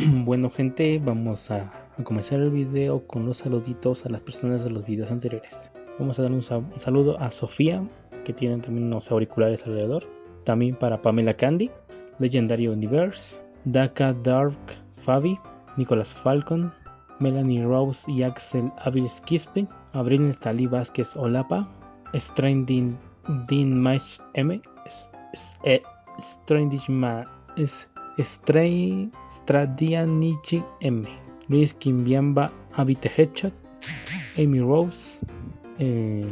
bueno gente, vamos a, comenzar el video con los saluditos a las personas de los videos anteriores. Vamos a dar un, saludo a Sofía, que tiene también unos auriculares alrededor. También para Pamela Candy, Legendary Universe, Daka Dark Fabi, Nicolas Falcon, Melanie Rose y Axel Aviles Quispe, Abril Natalie Vázquez Olapa, Stranding Dean Mash M, eh, Strandish Ma, Stray Stradianichi M, Luis Kimbiamba Abite Headshot, Amy Rose, eh,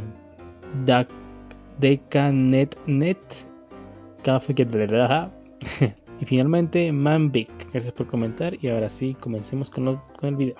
Deca Net Net, Café que y finalmente Man Big. Gracias por comentar y ahora sí comencemos con el video.